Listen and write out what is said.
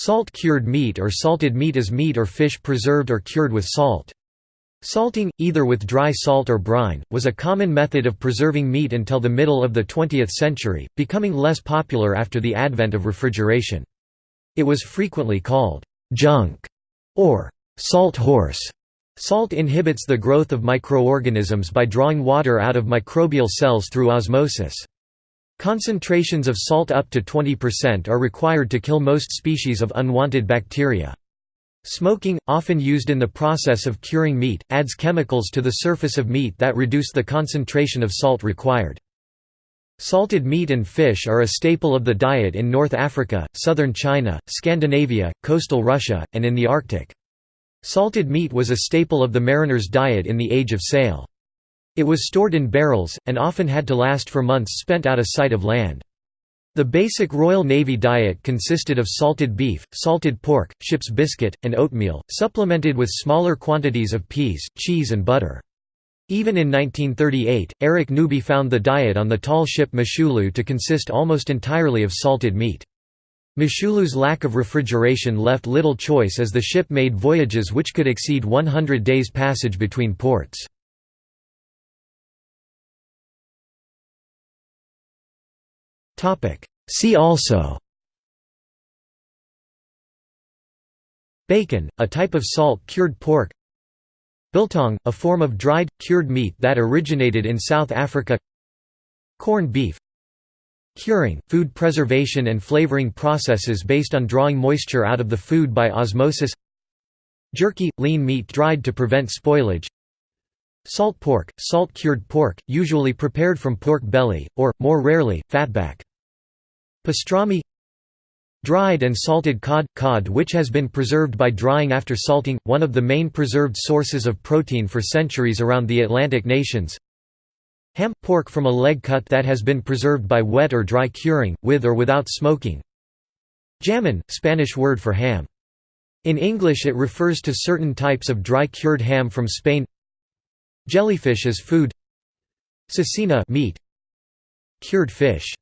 Salt-cured meat or salted meat is meat or fish preserved or cured with salt. Salting, either with dry salt or brine, was a common method of preserving meat until the middle of the 20th century, becoming less popular after the advent of refrigeration. It was frequently called «junk» or «salt horse». Salt inhibits the growth of microorganisms by drawing water out of microbial cells through osmosis. Concentrations of salt up to 20% are required to kill most species of unwanted bacteria. Smoking, often used in the process of curing meat, adds chemicals to the surface of meat that reduce the concentration of salt required. Salted meat and fish are a staple of the diet in North Africa, southern China, Scandinavia, coastal Russia, and in the Arctic. Salted meat was a staple of the mariner's diet in the Age of Sail. It was stored in barrels, and often had to last for months spent out of sight of land. The basic Royal Navy diet consisted of salted beef, salted pork, ship's biscuit, and oatmeal, supplemented with smaller quantities of peas, cheese and butter. Even in 1938, Eric Newby found the diet on the tall ship Moshulu to consist almost entirely of salted meat. Moshulu's lack of refrigeration left little choice as the ship made voyages which could exceed 100 days passage between ports. See also. Bacon, a type of salt-cured pork. Biltong, a form of dried, cured meat that originated in South Africa. Corned beef. Curing, food preservation and flavoring processes based on drawing moisture out of the food by osmosis. Jerky, lean meat dried to prevent spoilage. Salt pork, salt-cured pork, usually prepared from pork belly, or, more rarely, fatback Pastrami Dried and salted cod – cod which has been preserved by drying after salting, one of the main preserved sources of protein for centuries around the Atlantic nations. Ham – pork from a leg cut that has been preserved by wet or dry curing, with or without smoking. Jamon – Spanish word for ham. In English it refers to certain types of dry cured ham from Spain. Jellyfish as food. Cecina meat. Cured fish